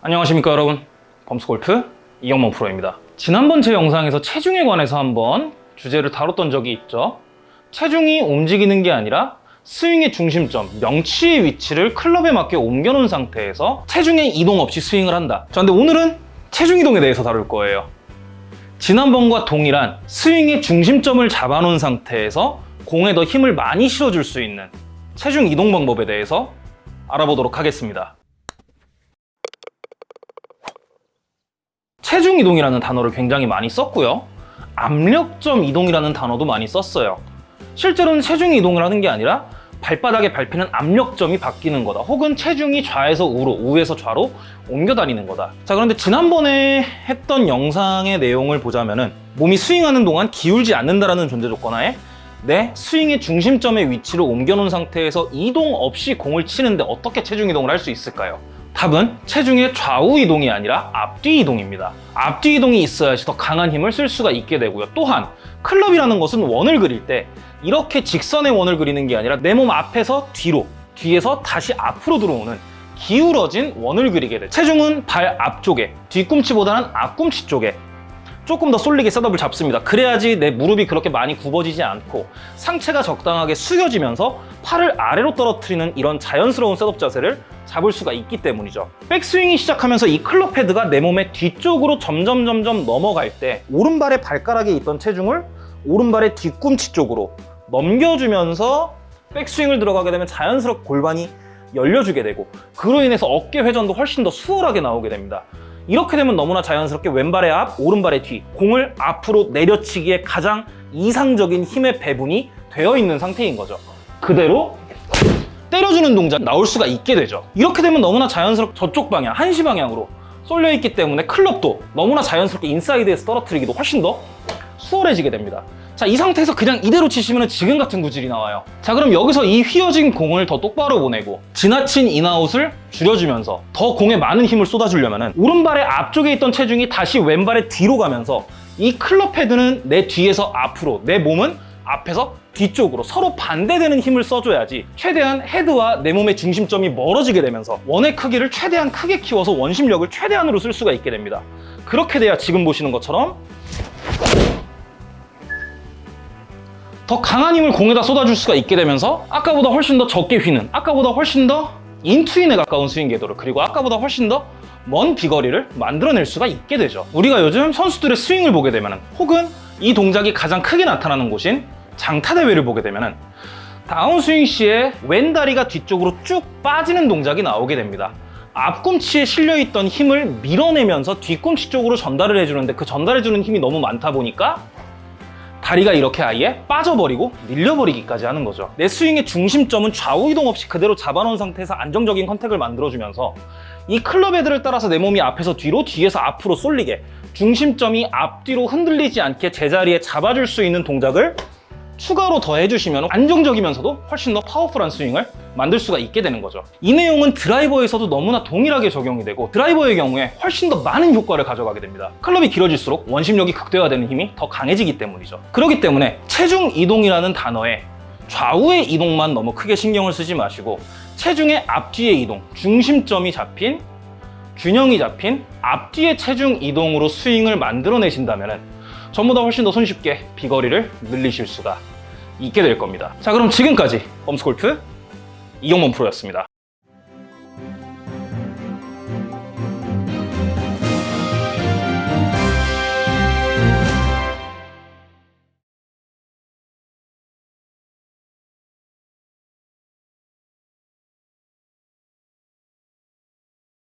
안녕하십니까 여러분. 범스골프 이영범 프로입니다. 지난번 제 영상에서 체중에 관해서 한번 주제를 다뤘던 적이 있죠. 체중이 움직이는 게 아니라 스윙의 중심점, 명치의 위치를 클럽에 맞게 옮겨놓은 상태에서 체중의 이동 없이 스윙을 한다. 자 근데 오늘은 체중 이동에 대해서 다룰 거예요. 지난번과 동일한 스윙의 중심점을 잡아놓은 상태에서 공에 더 힘을 많이 실어줄 수 있는 체중 이동 방법에 대해서 알아보도록 하겠습니다 체중 이동이라는 단어를 굉장히 많이 썼고요. 압력점 이동이라는 단어도 많이 썼어요. 실제로는 체중 이동을 하는 게 아니라 발바닥에 밟히는 압력점이 바뀌는 거다. 혹은 체중이 좌에서 우로, 우에서 좌로 옮겨 다니는 거다. 자, 그런데 지난번에 했던 영상의 내용을 보자면 은 몸이 스윙하는 동안 기울지 않는다라는 존재 조건 하에 내 스윙의 중심점의 위치를 옮겨놓은 상태에서 이동 없이 공을 치는데 어떻게 체중 이동을 할 수 있을까요? 답은 체중의 좌우 이동이 아니라 앞뒤 이동입니다. 앞뒤 이동이 있어야지 더 강한 힘을 쓸 수가 있게 되고요. 또한 클럽이라는 것은 원을 그릴 때 이렇게 직선의 원을 그리는 게 아니라 내 몸 앞에서 뒤로, 뒤에서 다시 앞으로 들어오는 기울어진 원을 그리게 돼. 체중은 발 앞쪽에, 뒤꿈치보다는 앞꿈치 쪽에 조금 더 쏠리게 setup을 잡습니다. 그래야지 내 무릎이 그렇게 많이 굽어지지 않고 상체가 적당하게 숙여지면서 팔을 아래로 떨어뜨리는 이런 자연스러운 setup 자세를 잡을 수가 있기 때문이죠. 백스윙이 시작하면서 이 클럽 헤드가 내 몸의 뒤쪽으로 점점 점점 넘어갈 때 오른발의 발가락에 있던 체중을 오른발의 뒤꿈치 쪽으로 넘겨주면서 백스윙을 들어가게 되면 자연스럽게 골반이 열려주게 되고 그로 인해서 어깨 회전도 훨씬 더 수월하게 나오게 됩니다. 이렇게 되면 너무나 자연스럽게 왼발의 앞, 오른발의 뒤 공을 앞으로 내려치기에 가장 이상적인 힘의 배분이 되어 있는 상태인 거죠. 그대로 때려주는 동작 나올 수가 있게 되죠. 이렇게 되면 너무나 자연스럽게 저쪽 방향, 한시 방향으로 쏠려 있기 때문에 클럽도 너무나 자연스럽게 인사이드에서 떨어뜨리기도 훨씬 더 수월해지게 됩니다. 자, 이 상태에서 그냥 이대로 치시면 지금 같은 구질이 나와요. 자, 그럼 여기서 이 휘어진 공을 더 똑바로 보내고 지나친 in-out을 줄여주면서 더 공에 많은 힘을 쏟아주려면 오른발의 앞쪽에 있던 체중이 다시 왼발의 뒤로 가면서 이 클럽 헤드는 내 뒤에서 앞으로, 내 몸은 앞에서 뒤쪽으로 서로 반대되는 힘을 써줘야지 최대한 헤드와 내 몸의 중심점이 멀어지게 되면서 원의 크기를 최대한 크게 키워서 원심력을 최대한으로 쓸 수가 있게 됩니다. 그렇게 돼야 지금 보시는 것처럼 더 강한 힘을 공에다 쏟아줄 수가 있게 되면서 아까보다 훨씬 더 적게 휘는 아까보다 훨씬 더 인투인에 가까운 스윙 궤도를 그리고 아까보다 훨씬 더 먼 비거리를 만들어낼 수가 있게 되죠 우리가 요즘 선수들의 스윙을 보게 되면 혹은 이 동작이 가장 크게 나타나는 곳인 장타대회를 보게 되면 다운스윙 시에 왼다리가 뒤쪽으로 쭉 빠지는 동작이 나오게 됩니다. 앞꿈치에 실려있던 힘을 밀어내면서 뒤꿈치 쪽으로 전달을 해주는데 그 전달해주는 힘이 너무 많다 보니까 다리가 이렇게 아예 빠져버리고 밀려버리기까지 하는 거죠. 내 스윙의 중심점은 좌우 이동 없이 그대로 잡아놓은 상태에서 안정적인 컨택을 만들어주면서 이 클럽 헤드를 따라서 내 몸이 앞에서 뒤로 뒤에서 앞으로 쏠리게 중심점이 앞뒤로 흔들리지 않게 제자리에 잡아줄 수 있는 동작을 추가로 더 해주시면 안정적이면서도 훨씬 더 powerful한 스윙을 만들 수가 있게 되는 거죠. 이 내용은 드라이버에서도 너무나 동일하게 적용이 되고 드라이버의 경우에 훨씬 더 많은 효과를 가져가게 됩니다. 클럽이 길어질수록 원심력이 극대화되는 힘이 더 강해지기 때문이죠. 그렇기 때문에 체중 이동이라는 단어에 좌우의 이동만 너무 크게 신경을 쓰지 마시고 체중의 앞뒤의 이동, 중심점이 잡힌 균형이 잡힌 앞뒤의 체중 이동으로 스윙을 만들어내신다면 전보다 훨씬 더 손쉽게 비거리를 늘리실 수가 있게 될 겁니다. 자 그럼 지금까지 범스골프 이용범 프로였습니다.